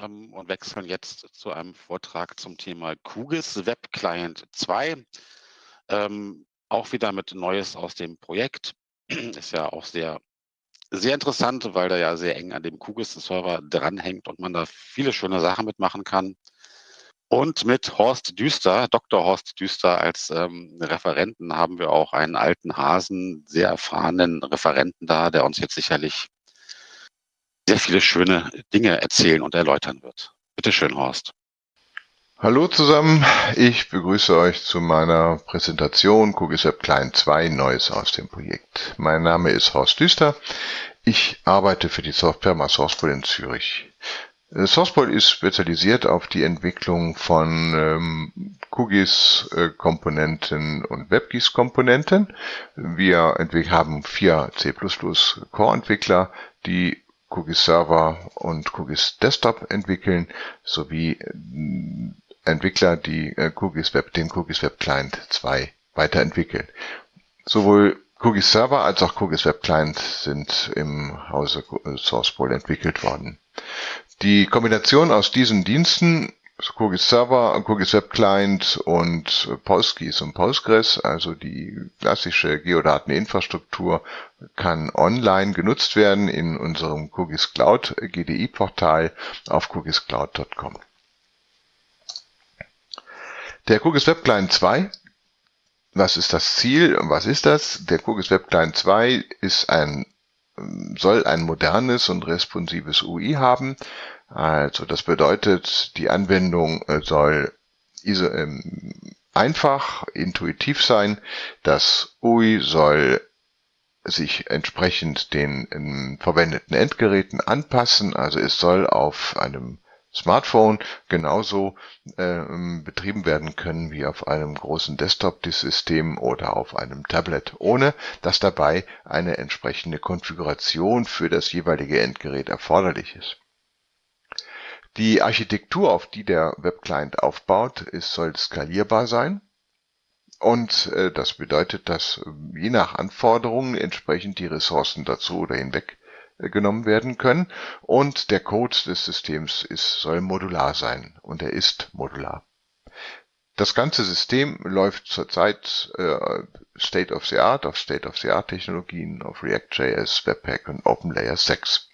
ähm, und wechseln jetzt zu einem Vortrag zum Thema QGIS Web Client 2. Ähm, auch wieder mit Neues aus dem Projekt. Ist ja auch sehr, sehr interessant, weil der ja sehr eng an dem QGIS-Server dranhängt und man da viele schöne Sachen mitmachen kann. Und mit Horst Düster, Dr. Horst Düster als ähm, Referenten haben wir auch einen alten Hasen, sehr erfahrenen Referenten da, der uns jetzt sicherlich sehr viele schöne Dinge erzählen und erläutern wird. Bitte schön, Horst. Hallo zusammen, ich begrüße euch zu meiner Präsentation QGIS Client 2 Neues aus dem Projekt. Mein Name ist Horst Düster. Ich arbeite für die Software Sourcepol in Zürich. Äh, Sourcepol ist spezialisiert auf die Entwicklung von ähm, QGIS-Komponenten und WebGIS-Komponenten. Wir haben vier C++ Core-Entwickler, die QGIS Server und QGIS Desktop entwickeln, sowie äh, Entwickler, die äh, QGIS Web, den QGIS Web Client 2 weiterentwickeln. Sowohl QGIS Server als auch QGIS Web Client sind im Hause SourcePool entwickelt worden. Die Kombination aus diesen Diensten QGIS Server, QGIS Web Client und PostGIS und Postgres, also die klassische Geodateninfrastruktur, kann online genutzt werden in unserem QGIS Cloud GDI Portal auf qgiscloud.com. Der QGIS Web Client 2 was ist das Ziel und was ist das? Der QGIS Web Client 2 ist ein, soll ein modernes und responsives UI haben, also das bedeutet, die Anwendung äh, soll ähm, einfach, intuitiv sein. Das UI soll sich entsprechend den ähm, verwendeten Endgeräten anpassen. Also es soll auf einem Smartphone genauso äh, betrieben werden können wie auf einem großen Desktop-System oder auf einem Tablet, ohne dass dabei eine entsprechende Konfiguration für das jeweilige Endgerät erforderlich ist. Die Architektur, auf die der Webclient aufbaut, ist, soll skalierbar sein. Und äh, das bedeutet, dass äh, je nach Anforderungen entsprechend die Ressourcen dazu oder hinweg äh, genommen werden können. Und der Code des Systems ist, soll modular sein und er ist modular. Das ganze System läuft zurzeit äh, State of the Art auf State of the Art Technologien auf React.js, Webpack und OpenLayer 6.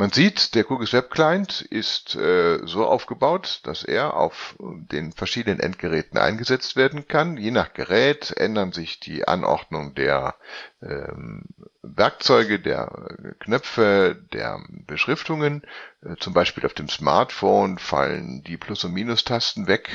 Man sieht, der QGIS Web Client ist äh, so aufgebaut, dass er auf den verschiedenen Endgeräten eingesetzt werden kann. Je nach Gerät ändern sich die Anordnung der Werkzeuge, der Knöpfe, der Beschriftungen. Äh, zum Beispiel auf dem Smartphone fallen die Plus- und Minus-Tasten weg.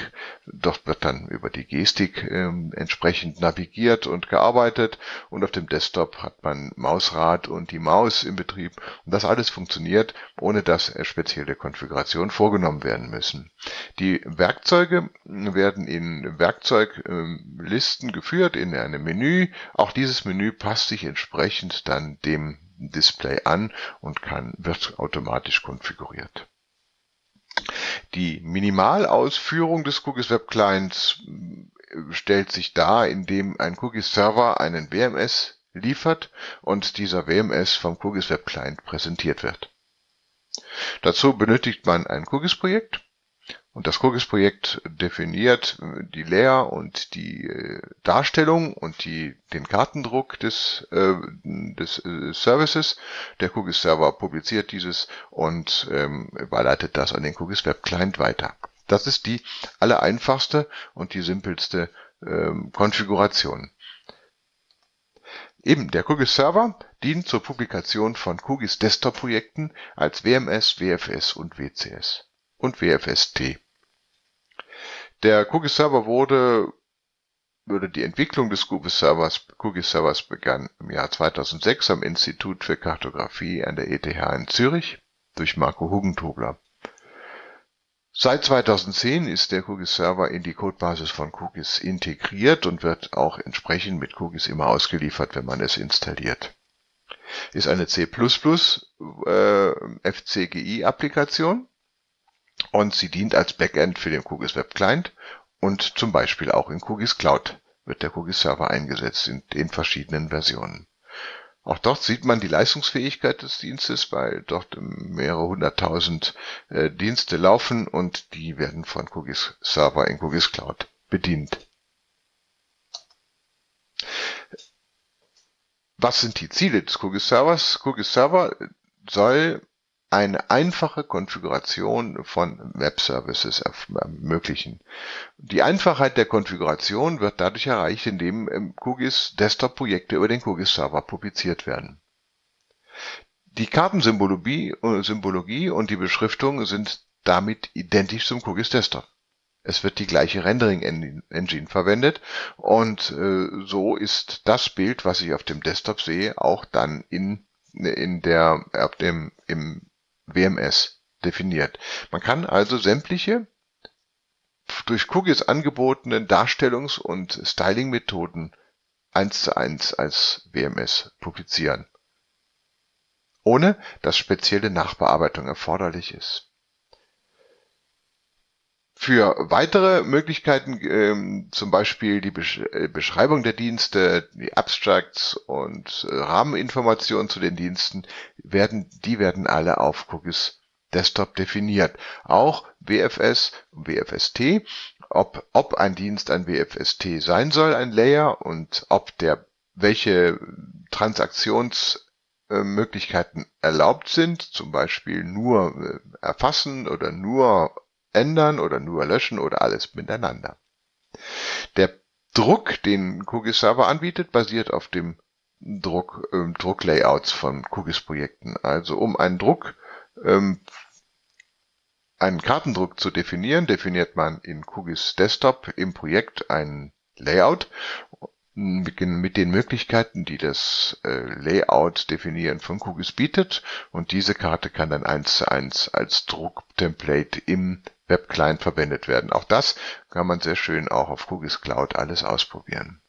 Dort wird dann über die Gestik ähm, entsprechend navigiert und gearbeitet. Und auf dem Desktop hat man Mausrad und die Maus im Betrieb. Und das alles funktioniert, ohne dass spezielle Konfigurationen vorgenommen werden müssen. Die Werkzeuge werden in Werkzeuglisten geführt in einem Menü. Auch dieses Menü passt sich entsprechend dann dem Display an und kann, wird automatisch konfiguriert. Die Minimalausführung des QGIS Web Clients äh, stellt sich dar, indem ein QGIS Server einen WMS liefert und dieser WMS vom QGIS Web Client präsentiert wird. Dazu benötigt man ein QGIS-Projekt und das QGIS-Projekt definiert die Layer und die äh, Darstellung und die, den Kartendruck des, äh, des äh, Services. Der QGIS-Server publiziert dieses und ähm, überleitet das an den QGIS Web Client weiter. Das ist die allereinfachste und die simpelste ähm, Konfiguration. Eben, der QGIS Server dient zur Publikation von QGIS Desktop Projekten als WMS, WFS und WCS und WFST. Der QGIS Server wurde oder die Entwicklung des QGIS Servers, QGIS Servers begann im Jahr 2006 am Institut für Kartografie an der ETH in Zürich durch Marco Hugentobler. Seit 2010 ist der QGIS Server in die Codebasis von QGIS integriert und wird auch entsprechend mit QGIS immer ausgeliefert, wenn man es installiert. Ist eine C++ äh, FCGI-Applikation und sie dient als Backend für den QGIS Web Client und zum Beispiel auch in QGIS Cloud wird der QGIS Server eingesetzt in den verschiedenen Versionen. Auch dort sieht man die Leistungsfähigkeit des Dienstes, weil dort mehrere hunderttausend äh, Dienste laufen und die werden von QGIS Server in QGIS Cloud bedient. Was sind die Ziele des QGIS Servers? QGIS Server soll eine einfache Konfiguration von Web-Services ermöglichen. Die Einfachheit der Konfiguration wird dadurch erreicht, indem QGIS Desktop-Projekte über den QGIS Server publiziert werden. Die Kartensymbologie Symbologie und die Beschriftung sind damit identisch zum QGIS Desktop. Es wird die gleiche Rendering-Engine verwendet und äh, so ist das Bild, was ich auf dem Desktop sehe, auch dann in, in der, auf dem, im WMS definiert. Man kann also sämtliche durch Cookies angebotenen Darstellungs- und Styling-Methoden eins zu eins als WMS publizieren, ohne dass spezielle Nachbearbeitung erforderlich ist. Für weitere Möglichkeiten, ähm, zum Beispiel die Besch äh, Beschreibung der Dienste, die Abstracts und äh, Rahmeninformationen zu den Diensten, werden, die werden alle auf Cookies Desktop definiert. Auch WFS und WFST, ob, ob ein Dienst ein WFST sein soll, ein Layer, und ob der, welche Transaktionsmöglichkeiten erlaubt sind, zum Beispiel nur äh, erfassen oder nur ändern oder nur löschen oder alles miteinander. Der Druck, den QGIS Server anbietet, basiert auf dem Druck, äh, Drucklayouts von QGIS Projekten. Also um einen Druck, ähm, einen Kartendruck zu definieren, definiert man in QGIS Desktop im Projekt ein Layout mit den Möglichkeiten, die das äh, Layout definieren von QGIS bietet. Und diese Karte kann dann eins zu eins als Drucktemplate im Webclient verwendet werden. Auch das kann man sehr schön auch auf QGIS Cloud alles ausprobieren.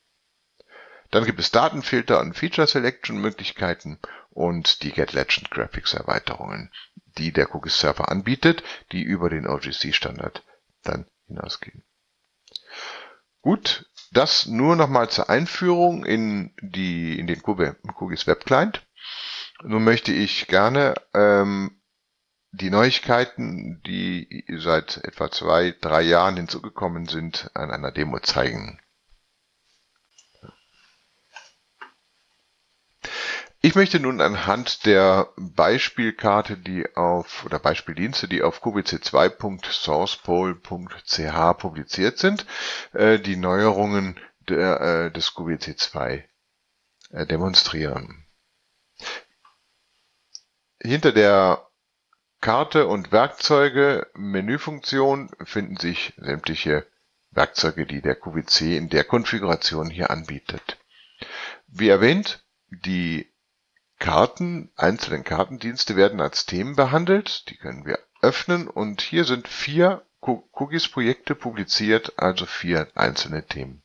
Dann gibt es Datenfilter und Feature Selection Möglichkeiten und die Get Legend Graphics Erweiterungen, die der QGIS Server anbietet, die über den OGC Standard dann hinausgehen. Gut, das nur nochmal zur Einführung in, die, in den QGIS Web Client. Nun möchte ich gerne ähm, die Neuigkeiten, die seit etwa zwei, drei Jahren hinzugekommen sind, an einer Demo zeigen. Ich möchte nun anhand der Beispielkarte, die auf oder Beispieldienste, die auf qbc2.sourcepole.ch publiziert sind, äh, die Neuerungen der, äh, des QBC2 äh, demonstrieren. Hinter der Karte und Werkzeuge Menüfunktion finden sich sämtliche Werkzeuge, die der QVC in der Konfiguration hier anbietet. Wie erwähnt, die Karten, einzelnen Kartendienste werden als Themen behandelt. Die können wir öffnen und hier sind vier QGIS-Projekte publiziert, also vier einzelne Themen.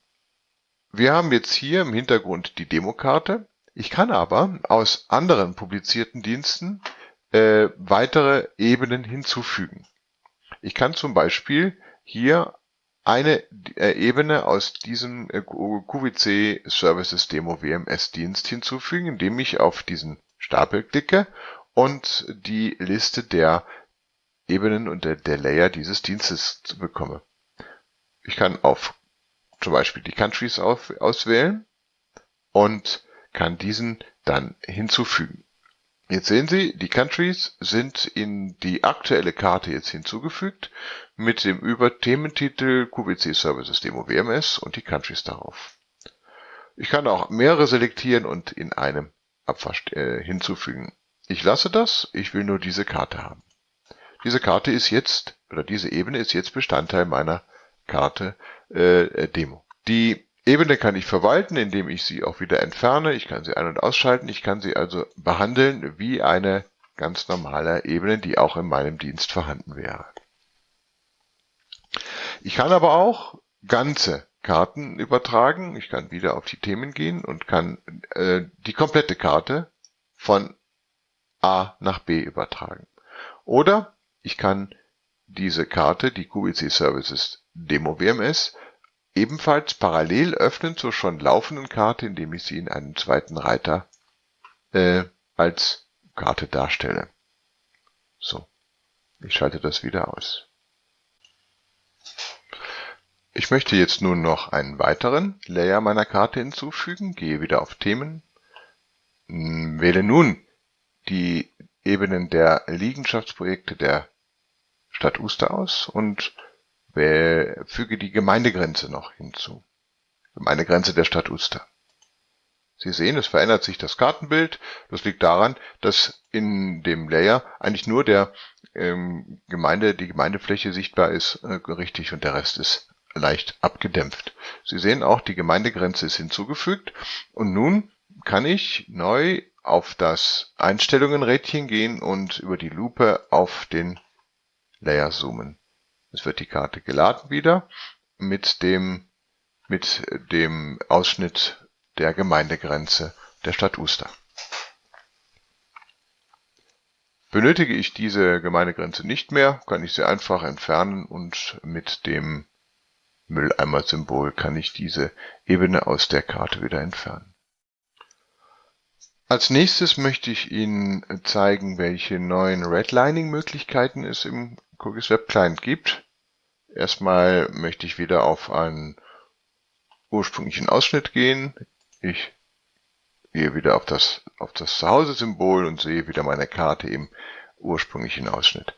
Wir haben jetzt hier im Hintergrund die Demokarte. Ich kann aber aus anderen publizierten Diensten äh, weitere Ebenen hinzufügen. Ich kann zum Beispiel hier eine äh, Ebene aus diesem äh, QVC Services Demo WMS Dienst hinzufügen, indem ich auf diesen Stapel klicke und die Liste der Ebenen und der, der Layer dieses Dienstes bekomme. Ich kann auf zum Beispiel die Countries auf, auswählen und kann diesen dann hinzufügen. Jetzt sehen Sie, die Countries sind in die aktuelle Karte jetzt hinzugefügt mit dem Über-Thementitel QVC Services Demo WMS und die Countries darauf. Ich kann auch mehrere selektieren und in einem Abwasch äh, hinzufügen. Ich lasse das, ich will nur diese Karte haben. Diese Karte ist jetzt, oder diese Ebene ist jetzt Bestandteil meiner Karte äh, Demo. Die Ebene kann ich verwalten, indem ich sie auch wieder entferne. Ich kann sie ein- und ausschalten. Ich kann sie also behandeln wie eine ganz normale Ebene, die auch in meinem Dienst vorhanden wäre. Ich kann aber auch ganze Karten übertragen. Ich kann wieder auf die Themen gehen und kann äh, die komplette Karte von A nach B übertragen. Oder ich kann diese Karte, die QVC Services Demo WMS, ebenfalls parallel öffnen zur schon laufenden Karte, indem ich sie in einem zweiten Reiter äh, als Karte darstelle. So, ich schalte das wieder aus. Ich möchte jetzt nun noch einen weiteren Layer meiner Karte hinzufügen, gehe wieder auf Themen, wähle nun die Ebenen der Liegenschaftsprojekte der Stadt Uster aus und füge die Gemeindegrenze noch hinzu. Gemeindegrenze der Stadt Uster. Sie sehen, es verändert sich das Kartenbild. Das liegt daran, dass in dem Layer eigentlich nur der ähm, Gemeinde, die Gemeindefläche sichtbar ist, äh, richtig und der Rest ist leicht abgedämpft. Sie sehen auch, die Gemeindegrenze ist hinzugefügt und nun kann ich neu auf das Einstellungenrädchen gehen und über die Lupe auf den Layer zoomen. Es wird die Karte geladen wieder mit dem, mit dem Ausschnitt der Gemeindegrenze der Stadt Uster. Benötige ich diese Gemeindegrenze nicht mehr, kann ich sie einfach entfernen und mit dem Mülleimer-Symbol kann ich diese Ebene aus der Karte wieder entfernen. Als nächstes möchte ich Ihnen zeigen, welche neuen Redlining-Möglichkeiten es im Cookies Web Client gibt. Erstmal möchte ich wieder auf einen ursprünglichen Ausschnitt gehen. Ich gehe wieder auf das, auf das Zuhause-Symbol und sehe wieder meine Karte im ursprünglichen Ausschnitt.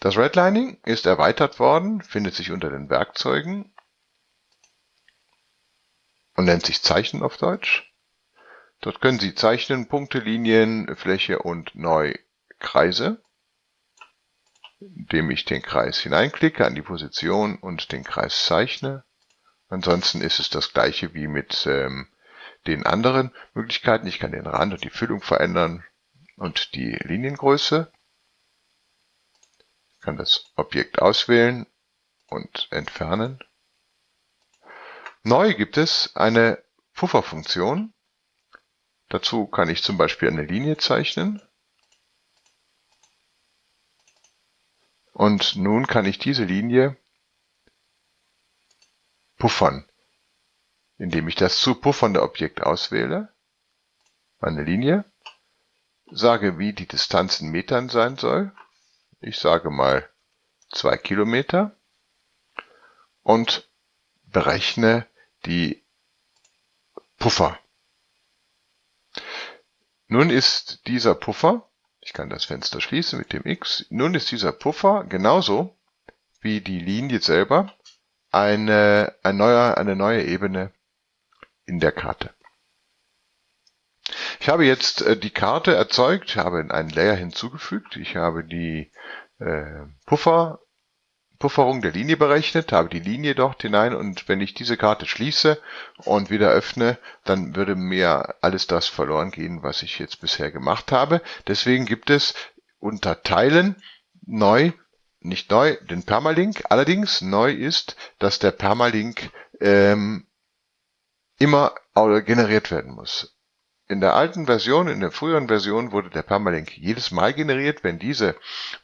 Das Redlining ist erweitert worden, findet sich unter den Werkzeugen und nennt sich Zeichnen auf Deutsch. Dort können Sie zeichnen Punkte, Linien, Fläche und neu Kreise, indem ich den Kreis hineinklicke an die Position und den Kreis zeichne. Ansonsten ist es das gleiche wie mit ähm, den anderen Möglichkeiten. Ich kann den Rand und die Füllung verändern und die Liniengröße kann das Objekt auswählen und entfernen. Neu gibt es eine Pufferfunktion. Dazu kann ich zum Beispiel eine Linie zeichnen. Und nun kann ich diese Linie puffern, indem ich das zu puffernde Objekt auswähle, meine Linie, sage, wie die Distanz in Metern sein soll ich sage mal zwei Kilometer und berechne die Puffer. Nun ist dieser Puffer, ich kann das Fenster schließen mit dem X, nun ist dieser Puffer genauso wie die Linie selber eine, ein neuer, eine neue Ebene in der Karte. Ich habe jetzt äh, die Karte erzeugt, habe einen Layer hinzugefügt, ich habe die äh, Puffer, Pufferung der Linie berechnet, habe die Linie dort hinein und wenn ich diese Karte schließe und wieder öffne, dann würde mir alles das verloren gehen, was ich jetzt bisher gemacht habe. Deswegen gibt es unter Teilen neu, nicht neu, den Permalink. Allerdings neu ist, dass der Permalink ähm, immer generiert werden muss. In der alten Version, in der früheren Version wurde der Permalink jedes Mal generiert, wenn diese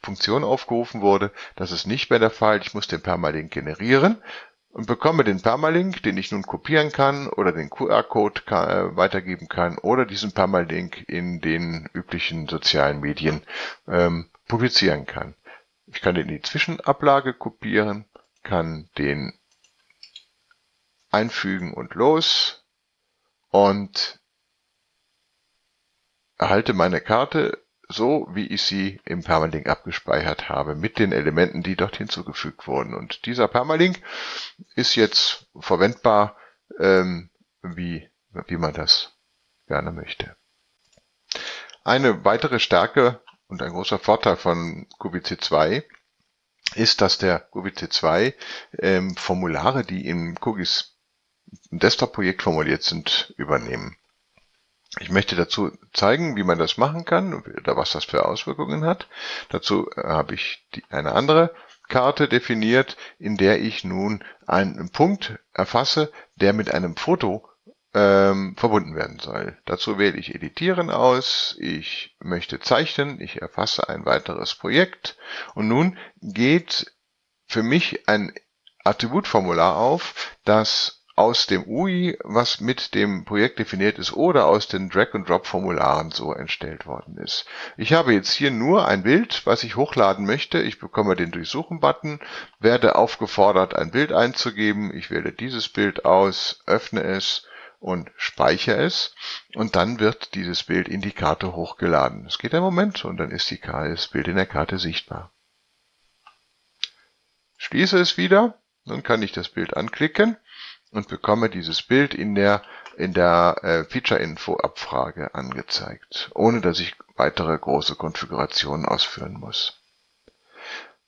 Funktion aufgerufen wurde. Das ist nicht mehr der Fall. Ich muss den Permalink generieren und bekomme den Permalink, den ich nun kopieren kann oder den QR-Code äh, weitergeben kann oder diesen Permalink in den üblichen sozialen Medien ähm, publizieren kann. Ich kann den in die Zwischenablage kopieren, kann den einfügen und los und erhalte meine Karte so, wie ich sie im Permalink abgespeichert habe, mit den Elementen, die dort hinzugefügt wurden. Und dieser Permalink ist jetzt verwendbar, ähm, wie, wie man das gerne möchte. Eine weitere Stärke und ein großer Vorteil von QBC 2 ist, dass der QBC 2 ähm, Formulare, die im QGIS Desktop-Projekt formuliert sind, übernehmen. Ich möchte dazu zeigen, wie man das machen kann oder was das für Auswirkungen hat. Dazu äh, habe ich die, eine andere Karte definiert, in der ich nun einen Punkt erfasse, der mit einem Foto ähm, verbunden werden soll. Dazu wähle ich Editieren aus, ich möchte zeichnen, ich erfasse ein weiteres Projekt und nun geht für mich ein Attributformular auf, das aus dem UI, was mit dem Projekt definiert ist, oder aus den Drag-and-Drop-Formularen so entstellt worden ist. Ich habe jetzt hier nur ein Bild, was ich hochladen möchte. Ich bekomme den Durchsuchen-Button, werde aufgefordert, ein Bild einzugeben. Ich wähle dieses Bild aus, öffne es und speichere es und dann wird dieses Bild in die Karte hochgeladen. Es geht ein Moment und dann ist das Bild in der Karte sichtbar. Schließe es wieder, dann kann ich das Bild anklicken und bekomme dieses Bild in der, in der äh, Feature-Info-Abfrage angezeigt, ohne dass ich weitere große Konfigurationen ausführen muss.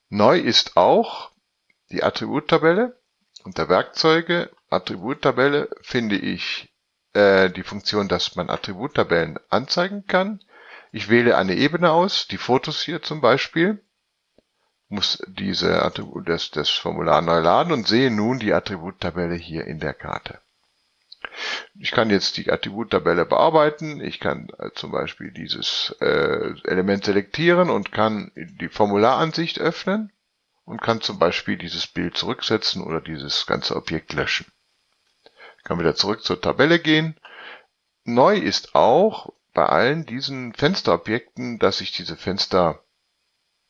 Neu ist auch die Attributtabelle. Unter Werkzeuge, Attributtabelle finde ich äh, die Funktion, dass man Attributtabellen anzeigen kann. Ich wähle eine Ebene aus, die Fotos hier zum Beispiel muss diese Attribut, das, das Formular neu laden und sehe nun die Attributtabelle hier in der Karte. Ich kann jetzt die Attributtabelle bearbeiten. Ich kann äh, zum Beispiel dieses äh, Element selektieren und kann die Formularansicht öffnen und kann zum Beispiel dieses Bild zurücksetzen oder dieses ganze Objekt löschen. Ich kann wieder zurück zur Tabelle gehen. Neu ist auch bei allen diesen Fensterobjekten, dass ich diese Fenster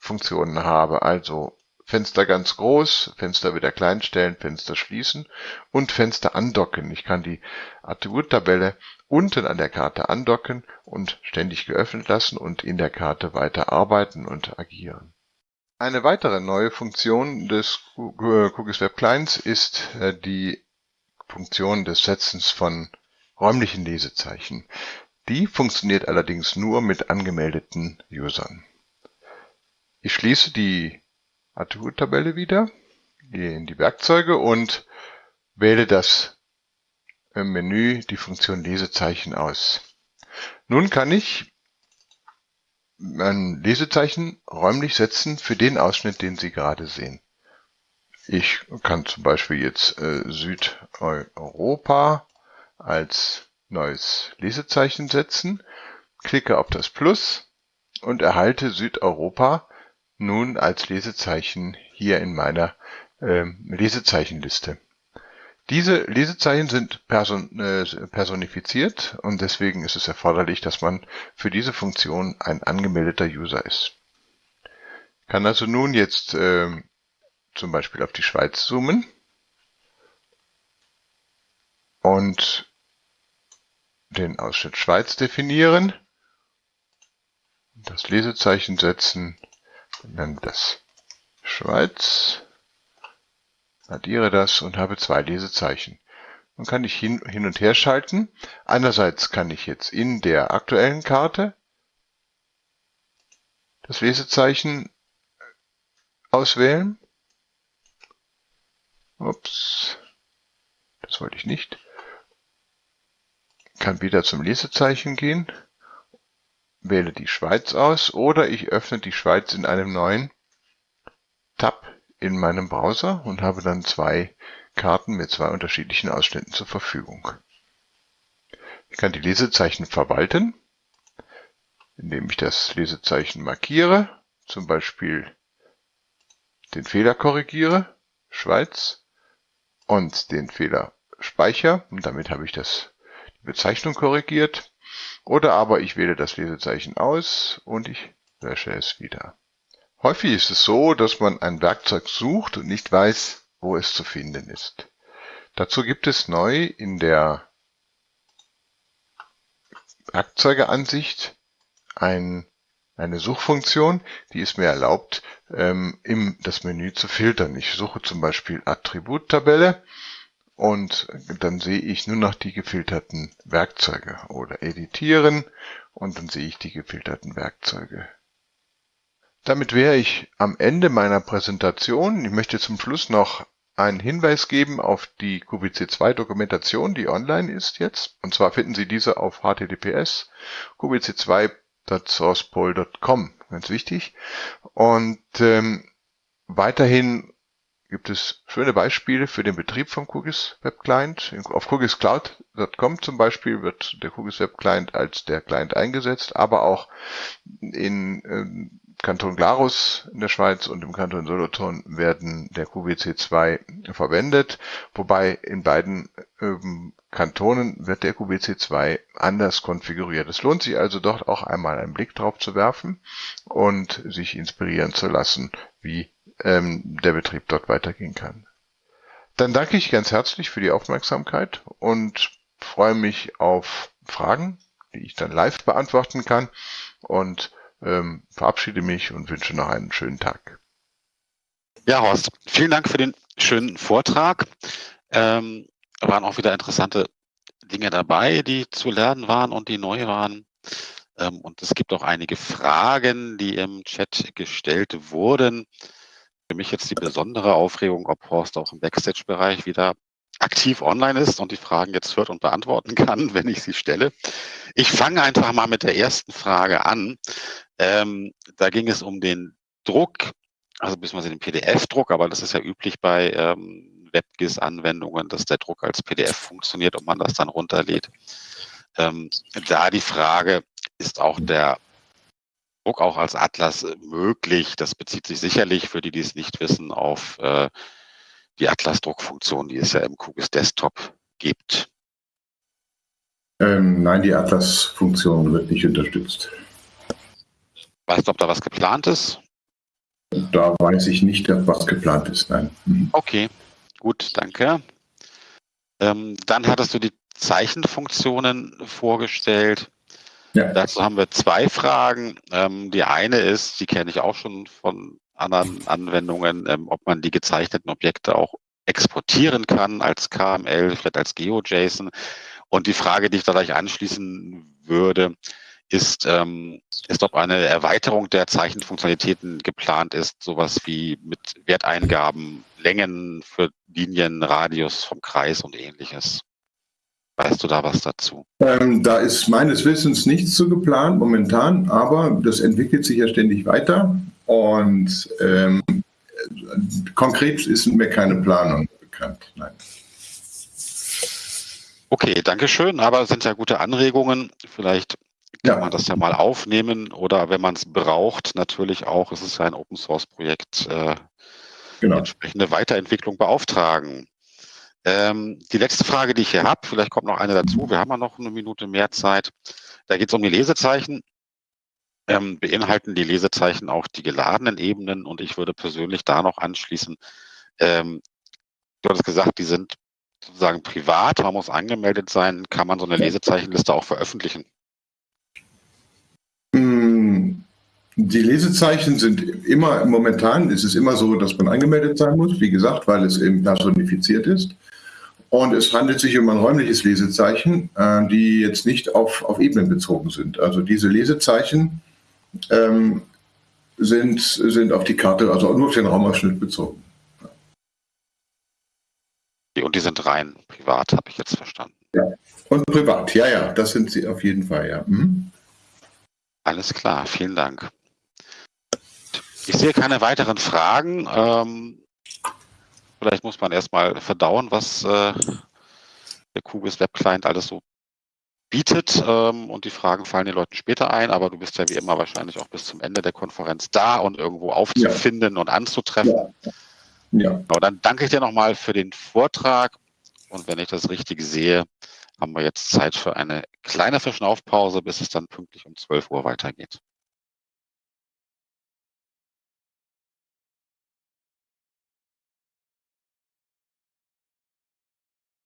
Funktionen habe, also Fenster ganz groß, Fenster wieder klein stellen, Fenster schließen und Fenster andocken. Ich kann die Attributtabelle unten an der Karte andocken und ständig geöffnet lassen und in der Karte weiter arbeiten und agieren. Eine weitere neue Funktion des Cookies Web Clients ist äh, die Funktion des Setzens von räumlichen Lesezeichen. Die funktioniert allerdings nur mit angemeldeten Usern. Ich schließe die Attributtabelle wieder, gehe in die Werkzeuge und wähle das Menü die Funktion Lesezeichen aus. Nun kann ich ein Lesezeichen räumlich setzen für den Ausschnitt, den Sie gerade sehen. Ich kann zum Beispiel jetzt äh, Südeuropa als neues Lesezeichen setzen, klicke auf das Plus und erhalte Südeuropa nun als Lesezeichen hier in meiner äh, Lesezeichenliste. Diese Lesezeichen sind person äh, personifiziert und deswegen ist es erforderlich, dass man für diese Funktion ein angemeldeter User ist. Ich kann also nun jetzt äh, zum Beispiel auf die Schweiz zoomen und den Ausschnitt Schweiz definieren, das Lesezeichen setzen nenne das Schweiz, addiere das und habe zwei Lesezeichen. Nun kann ich hin, hin und her schalten. Einerseits kann ich jetzt in der aktuellen Karte das Lesezeichen auswählen. Ups, das wollte ich nicht. Kann wieder zum Lesezeichen gehen wähle die Schweiz aus oder ich öffne die Schweiz in einem neuen Tab in meinem Browser und habe dann zwei Karten mit zwei unterschiedlichen Ausschnitten zur Verfügung. Ich kann die Lesezeichen verwalten, indem ich das Lesezeichen markiere, zum Beispiel den Fehler korrigiere, Schweiz, und den Fehler speicher, und damit habe ich das, die Bezeichnung korrigiert. Oder aber ich wähle das Lesezeichen aus und ich lösche es wieder. Häufig ist es so, dass man ein Werkzeug sucht und nicht weiß, wo es zu finden ist. Dazu gibt es neu in der Werkzeugeansicht ein, eine Suchfunktion, die es mir erlaubt, ähm, im, das Menü zu filtern. Ich suche zum Beispiel Attributtabelle und dann sehe ich nur noch die gefilterten Werkzeuge oder editieren und dann sehe ich die gefilterten Werkzeuge. Damit wäre ich am Ende meiner Präsentation. Ich möchte zum Schluss noch einen Hinweis geben auf die QBC2 Dokumentation, die online ist jetzt. Und zwar finden Sie diese auf https qbc2.sourcepol.com, ganz wichtig. Und ähm, weiterhin gibt es schöne Beispiele für den Betrieb vom QGIS Web Client. Auf QGISCloud.com zum Beispiel wird der QGIS Web Client als der Client eingesetzt, aber auch in ähm, Kanton Glarus in der Schweiz und im Kanton Solothurn werden der QBC2 verwendet, wobei in beiden ähm, Kantonen wird der QBC2 anders konfiguriert. Es lohnt sich also dort auch einmal einen Blick drauf zu werfen und sich inspirieren zu lassen, wie ähm, der Betrieb dort weitergehen kann. Dann danke ich ganz herzlich für die Aufmerksamkeit und freue mich auf Fragen, die ich dann live beantworten kann und ähm, verabschiede mich und wünsche noch einen schönen Tag. Ja, Horst, vielen Dank für den schönen Vortrag. Ähm, waren auch wieder interessante Dinge dabei, die zu lernen waren und die neu waren. Ähm, und es gibt auch einige Fragen, die im Chat gestellt wurden. Für mich jetzt die besondere Aufregung, ob Horst auch im Backstage-Bereich wieder aktiv online ist und die Fragen jetzt hört und beantworten kann, wenn ich sie stelle. Ich fange einfach mal mit der ersten Frage an. Ähm, da ging es um den Druck, also beziehungsweise den PDF-Druck, aber das ist ja üblich bei ähm, WebGIS-Anwendungen, dass der Druck als PDF funktioniert und man das dann runterlädt. Ähm, da die Frage, ist auch der Druck auch als Atlas möglich? Das bezieht sich sicherlich, für die, die es nicht wissen, auf äh, die Atlas-Druckfunktion, die es ja im QGIS Desktop gibt. Ähm, nein, die Atlas-Funktion wird nicht unterstützt. Weißt du, ob da was geplant ist? Da weiß ich nicht, was geplant ist, nein. Mhm. Okay, gut, danke. Ähm, dann hattest du die Zeichenfunktionen vorgestellt. Ja. Dazu haben wir zwei Fragen. Ähm, die eine ist, die kenne ich auch schon von anderen Anwendungen, ähm, ob man die gezeichneten Objekte auch exportieren kann als KML, vielleicht als GeoJSON. Und die Frage, die ich da gleich anschließen würde, ist, ähm, ist, ob eine Erweiterung der Zeichenfunktionalitäten geplant ist, sowas wie mit Werteingaben, Längen für Linien, Radius vom Kreis und ähnliches. Weißt du da was dazu? Ähm, da ist meines Wissens nichts zu geplant momentan, aber das entwickelt sich ja ständig weiter. Und ähm, konkret ist mir keine Planung bekannt. Nein. Okay, danke schön. Aber es sind ja gute Anregungen. Vielleicht kann ja. man das ja mal aufnehmen oder wenn man es braucht, natürlich auch, es ist ja ein Open Source Projekt, äh, genau. entsprechende Weiterentwicklung beauftragen. Ähm, die letzte Frage, die ich hier habe, vielleicht kommt noch eine dazu, wir haben ja noch eine Minute mehr Zeit. Da geht es um die Lesezeichen. Ähm, beinhalten die Lesezeichen auch die geladenen Ebenen? Und ich würde persönlich da noch anschließen, ähm, du hattest gesagt, die sind sozusagen privat, man muss angemeldet sein, kann man so eine Lesezeichenliste auch veröffentlichen? Die Lesezeichen sind immer, momentan ist es immer so, dass man angemeldet sein muss, wie gesagt, weil es eben personifiziert ist. Und es handelt sich um ein räumliches Lesezeichen, äh, die jetzt nicht auf, auf Ebenen bezogen sind. Also diese Lesezeichen ähm, sind, sind auf die Karte, also nur auf den Raumausschnitt bezogen. Und die sind rein privat, habe ich jetzt verstanden. Ja, und privat, ja, ja, das sind sie auf jeden Fall, ja. Mhm. Alles klar, vielen Dank. Ich sehe keine weiteren Fragen. Ähm, vielleicht muss man erstmal verdauen, was äh, der QGIS Web Client alles so bietet ähm, und die Fragen fallen den Leuten später ein, aber du bist ja wie immer wahrscheinlich auch bis zum Ende der Konferenz da und irgendwo aufzufinden ja. und anzutreffen. Ja. ja. Genau, dann danke ich dir nochmal für den Vortrag und wenn ich das richtig sehe, haben wir jetzt Zeit für eine kleine Verschnaufpause, bis es dann pünktlich um 12 Uhr weitergeht.